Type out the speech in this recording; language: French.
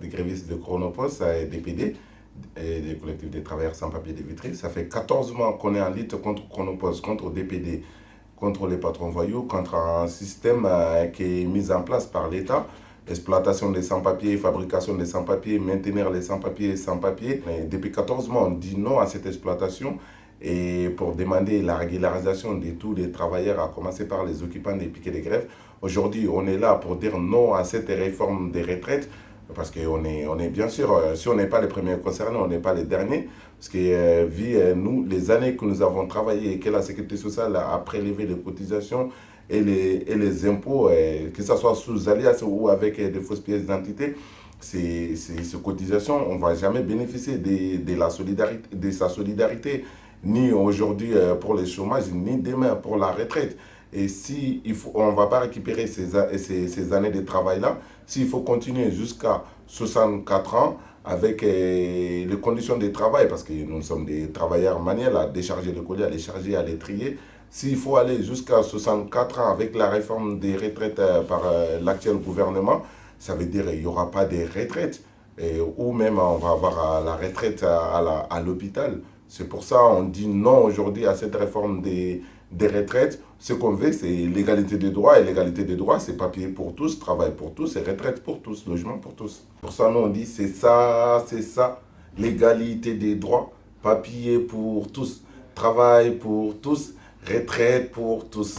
des grévistes de Chronopost, et DPD, et des collectifs des travailleurs sans papier de Vitry. Ça fait 14 mois qu'on est en lutte contre Chronopost, contre DPD, contre les patrons voyous, contre un système euh, qui est mis en place par l'État exploitation des sans-papiers, fabrication des sans-papiers, maintenir les sans-papiers sans-papiers. Depuis 14 mois, on dit non à cette exploitation et pour demander la régularisation de tous les travailleurs, à commencer par les occupants des piquets de grève. Aujourd'hui, on est là pour dire non à cette réforme des retraites, parce qu'on est, on est bien sûr, euh, si on n'est pas les premiers concernés, on n'est pas les derniers, parce que euh, vu euh, nous, les années que nous avons travaillé et que la sécurité sociale a prélevé les cotisations et les, et les impôts, que ce soit sous alias ou avec des fausses pièces d'identité, ces, ces, cotisations, on ne va jamais bénéficier de, de, la solidarité, de sa solidarité ni aujourd'hui euh, pour les chômages, ni demain pour la retraite. Et si il faut, on ne va pas récupérer ces, ces, ces années de travail-là, s'il faut continuer jusqu'à 64 ans avec euh, les conditions de travail, parce que nous sommes des travailleurs manuels à décharger le collier, à les charger, à les trier, s'il faut aller jusqu'à 64 ans avec la réforme des retraites euh, par l'actuel gouvernement, ça veut dire qu'il n'y aura pas de retraite. ou même on va avoir la retraite à l'hôpital. C'est pour ça qu'on dit non aujourd'hui à cette réforme des, des retraites. Ce qu'on veut, c'est l'égalité des droits. Et l'égalité des droits, c'est papier pour tous, travail pour tous et retraite pour tous, logement pour tous. Pour ça, nous, on dit c'est ça, c'est ça. L'égalité des droits, papier pour tous, travail pour tous, retraite pour tous.